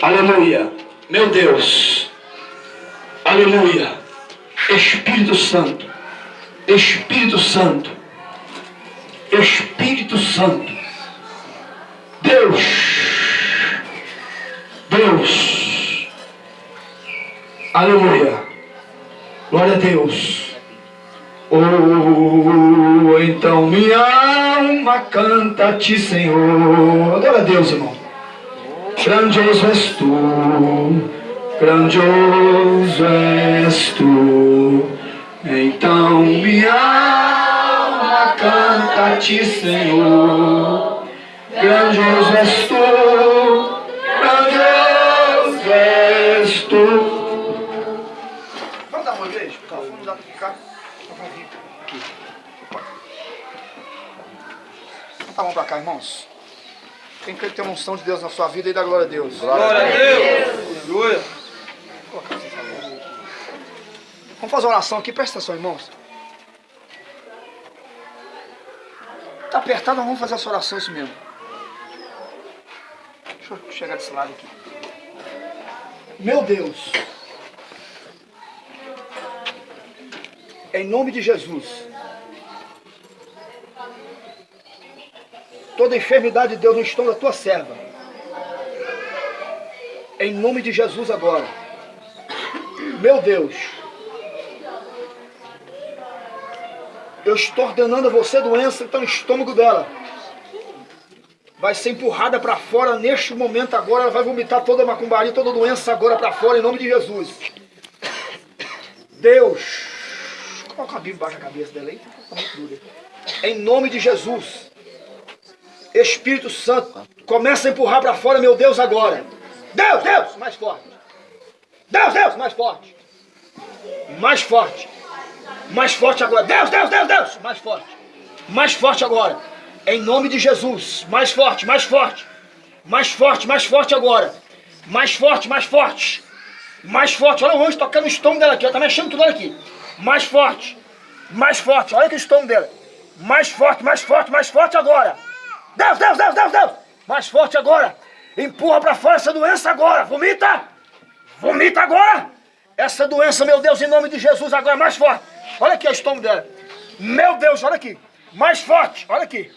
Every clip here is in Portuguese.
Aleluia. Meu Deus. Aleluia. Espírito Santo. Espírito Santo. Espírito Santo. Deus. Deus. Aleluia. Glória a Deus. Oh, então minha alma canta-te, Senhor. Adora a Deus, irmão. Grandioso és tu, grandioso és tu. Então minha alma canta-te, Senhor. Grandioso és tu, grandioso és tu. Vamos dar uma vez? Vamos dar cá. Bota a mão pra cá, irmãos. Quem crê que tem uma unção de Deus na sua vida e dá glória a Deus. Glória a Deus. Aleluia. Vamos fazer uma oração aqui, presta atenção, irmãos. Tá apertado, nós vamos fazer essa oração isso mesmo. Deixa eu chegar desse lado aqui. Meu Deus. Em nome de Jesus. Toda enfermidade de Deus no estômago da tua serva. Em nome de Jesus agora. Meu Deus. Eu estou ordenando a você doença que está no estômago dela. Vai ser empurrada para fora neste momento agora. Ela vai vomitar toda a macumbaria, toda a doença agora para fora em nome de Jesus. Deus. Coloca a Bíblia embaixo da cabeça dela aí. Em nome de Jesus. Espírito Santo, começa a empurrar para fora, meu Deus, agora. Deus, Deus, mais forte. Deus, Deus, mais forte. Mais forte. Mais forte agora. Deus, Deus, Deus, Deus. Mais forte. Mais forte agora. Em nome de Jesus. Mais forte, mais forte. Mais forte, mais forte agora. Mais forte, mais forte. Mais forte. Olha o anjo tocando o estômago dela aqui. Ela tá mexendo tudo aqui. Mais forte. Mais forte. Olha o estômago dela. Mais forte, mais forte, mais forte agora. Deus, Deus, Deus, Deus, Deus. Mais forte agora. Empurra para fora essa doença agora. Vomita. Vomita agora. Essa doença, meu Deus, em nome de Jesus agora. Mais forte. Olha aqui o estômago dela. Meu Deus, olha aqui. Mais forte. Olha aqui.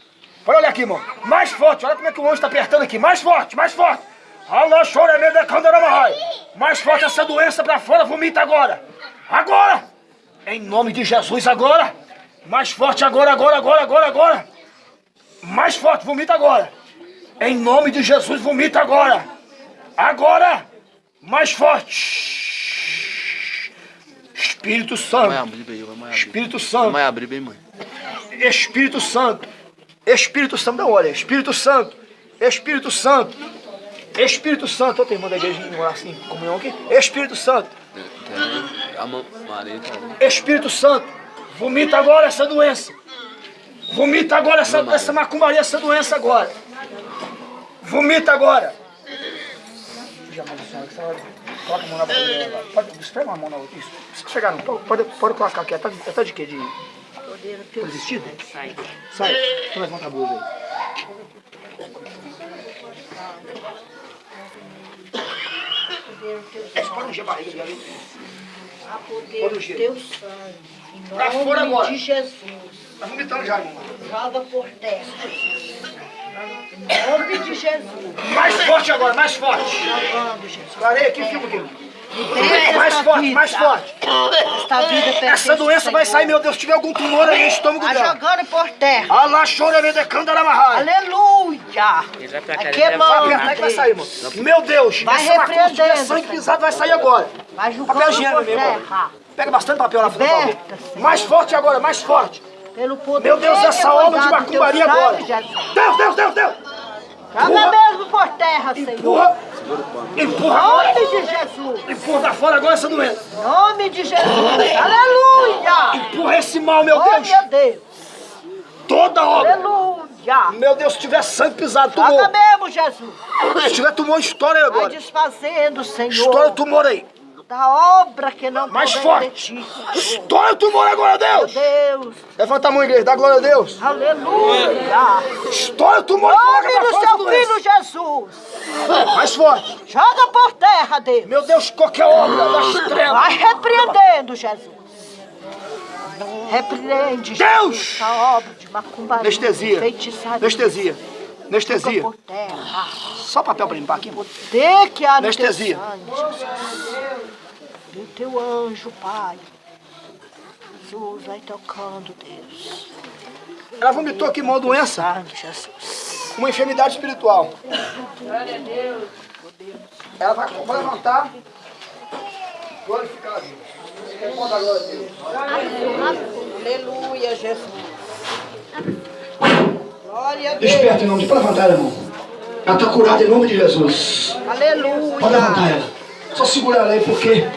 Pode olhar aqui, irmão. Mais forte. Olha como é que o anjo está apertando aqui. Mais forte, mais forte. Mais forte essa doença para fora. Vomita agora. Agora. Em nome de Jesus agora. Mais forte agora, agora, agora, agora, agora. Mais forte, vomita agora. Em nome de Jesus, vomita agora. Agora. Mais forte. Espírito Santo. Espírito Santo. Vai abrir bem, mãe. Espírito Santo. Espírito Santo, não olha. Espírito Santo. Espírito Santo. Espírito Santo. Tem irmã da igreja morar assim, comunhão aqui. Espírito Santo. Espírito Santo. Vomita agora essa doença. Vomita agora essa, essa macumbaria, essa doença agora. Vomita agora. Já manda a senhora que senhora coloca a mão na barriga. Pode, esfrega uma mão na outra. Isso. Se chegar, não. Pode, pode colocar aqui. Ela tá, ela tá de quê? De Poder vestido? Sai. Sai. Então levanta a blusa aí. Pode ungir a barriga aí. A poder Pode do teu sangue. Em Pra fora nome agora. de Jesus. Tá vomitando já, irmão. Joga por terra. Em nome de Jesus. Mais forte agora, mais forte. Jogando, Jesus. Clareia aqui. Liberta Mais forte, vida. mais forte. Esta vida Essa doença vai sair, meu Deus. Se tiver algum tumor aí no estômago Vai dela. jogando por terra. Allah chora me decandaramahai. Aleluia. Ele vai pra cá, ele Vai sair, irmão. Meu Deus. Vai essa tiver repreendendo, sangue pisado, vai sair agora. Vai Papel jogando higiênico, por meu irmão. terra. Pega bastante papel lá, por favor. Mais forte agora, mais forte. Pelo poder Meu Deus, essa obra de macumbaria agora. Deus, Deus, Deus, Deus. Empurra. mesmo por terra, Senhor. Empurra. Empurra Em agora. nome de Jesus. Empurra pra fora agora essa doença. Em nome de Jesus. Aleluia. Empurra esse mal, meu Oh, Deus. meu Deus. Toda obra. Aleluia. Meu Deus, se tiver sangue pisado, Joga tumor. mesmo, Jesus. Se tiver tumor, estoura aí Vai agora. desfazendo, Senhor. Estoura o tumor aí. da obra que não Mais forte. ti. Estoura o tumor agora, Meu Deus. Deus, Levanta a mão, igreja. Dá glória a Deus. aleluia. Estoura o tumor Nome do seu filho Jesus. Mais forte. Joga por terra, Deus. Meu Deus, qualquer obra das trevas. Vai repreendendo, Jesus. Repreende, Deus! Jesus, essa obra Anestesia. feitiçaria. Anestesia. Anestesia. terra. Só papel pra limpar aqui. Poder que há Anestesia. Jesus. Do teu anjo, Pai. Jesus, vai tocando, Deus. Ela vomitou aqui uma doença, uma enfermidade espiritual. Ela vai, vai levantar. Glorificar a Deus. Responda a glória a Deus. Aleluia, Jesus. Desperta em nome de... Pode levantar, irmão. Ela está curada em nome de Jesus. Aleluia. Pode levantar ela. Só segura ela aí, porque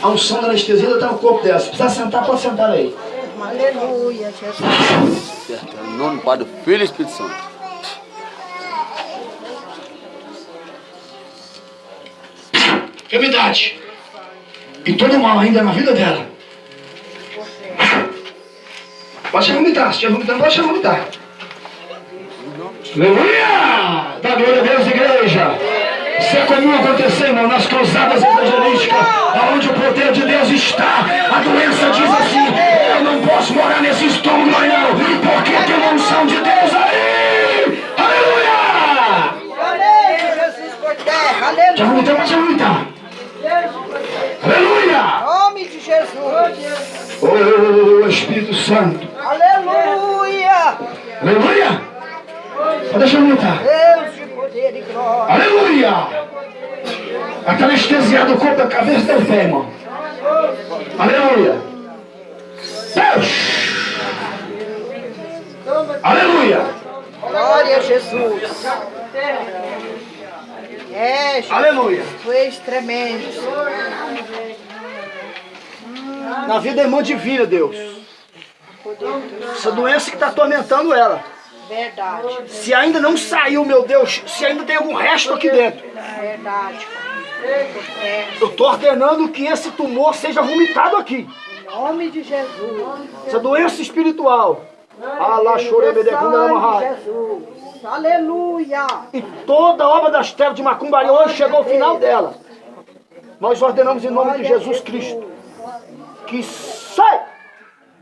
a unção da anestesia está no corpo dela. Se precisar sentar, pode sentar aí. Aleluia, Jesus. Certo. Em nome do Pai, do Filho e do Espírito Santo. Enfermidade. E todo mal ainda na vida dela. Pode a vomitar. Se estiver vomitando, pode a vomitar. Aleluia! Dá glória a Deus, igreja. Isso é comum acontecer, irmão, nas cruzadas evangelísticas, onde o poder de Deus está. A doença diz assim: Eu não posso morar nesse estômago, não, porque tem uma unção de Deus aí. Aleluia! Aleluia, Jesus por terra. Já Aleluia. vomitou, pode vomitar. Aleluia! Nome de Jesus. Oh, Espírito Santo. Aleluia. Aleluia! Pode deixar eu vomitar. Deus de poder e glória. Aleluia! Ela está anestesiada o corpo da cabeça do pé, irmão. Aleluia! Deus! Aleluia! Glória a Jesus. É, Jesus. Aleluia! És tremendo. Na vida da irmã divina, Deus. Essa doença que está atormentando ela. Verdade. Se ainda não saiu, meu Deus, se ainda tem algum resto aqui dentro, Verdade. É. eu estou ordenando que esse tumor seja vomitado aqui. Em nome de Jesus. Essa doença espiritual. Chorebedecunda, Sangue de. Jesus. Aleluia. E toda a obra das trevas de Macumbaria hoje chegou ao final dela. Nós ordenamos em nome de Jesus Cristo que sai,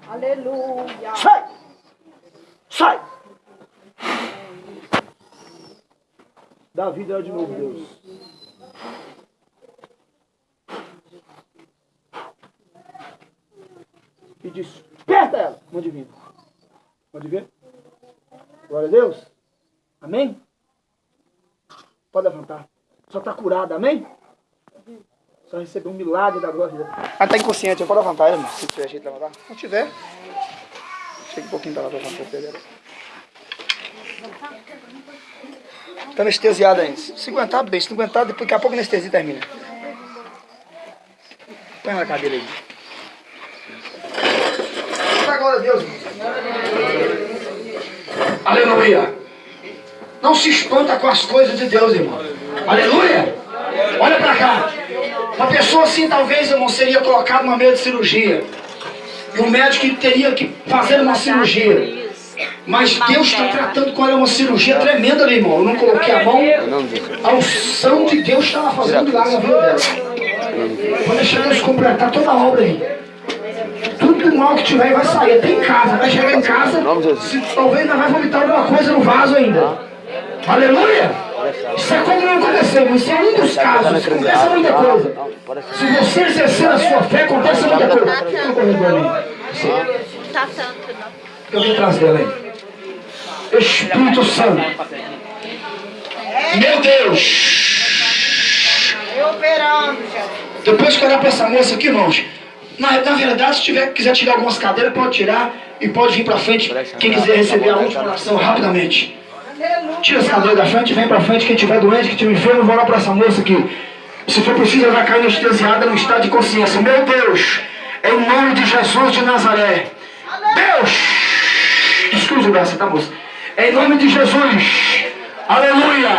Aleluia. sai, sai. Dá vida ela de novo, Deus. E desperta ela, mãe divina. Pode ver? Glória a Deus. Amém? Pode levantar. Só está curada, amém? Só recebeu um milagre da glória de Deus. Ela está inconsciente, pode levantar ela, irmão, se tiver jeito de levantar. Não tiver, chega um pouquinho para para levantar o pé dela. Está anestesiada ainda. Se aguentar, bem. Se não aguentar, depois, daqui a pouco a anestesia termina. Põe na cadeira aí. Dá glória a Deus. Aleluia. Não se espanta com as coisas de Deus, irmão. Aleluia. Olha pra cá. Uma pessoa assim, talvez, irmão, seria colocada numa mesa de cirurgia. E o médico teria que fazer uma cirurgia. Mas Deus está tratando com ela uma cirurgia tremenda ali, irmão. Eu não coloquei a mão. A unção de Deus está lá fazendo milagre na vida dela. Vou deixar Deus completar toda a obra aí. Tudo mal que tiver vai sair. Até em casa. Vai chegar em casa. Se, talvez ainda vai vomitar alguma coisa no vaso ainda. Aleluia! Isso é como não aconteceu. Isso é um dos casos. Acontece muita coisa. Se você exercer a sua fé, acontece muita coisa. Não corre por mim. Tá tanto, não. Eu vim atrás dela aí. Espírito Santo. Meu Deus. Depois que olhar para essa moça aqui, irmãos, na, na verdade, se tiver, quiser tirar algumas cadeiras, pode tirar e pode vir para frente. Quem quiser receber a última oração rapidamente. Tira as cadeiras da frente, vem para frente. Quem tiver doente, quem tiver enfermo, vou para essa moça aqui. Se for preciso, ela vai cair anestesiada no estado de consciência. Meu Deus, em nome de Jesus de Nazaré. Deus! Desculpe o braço, tá, moça? Em nome de Jesus. Aleluia!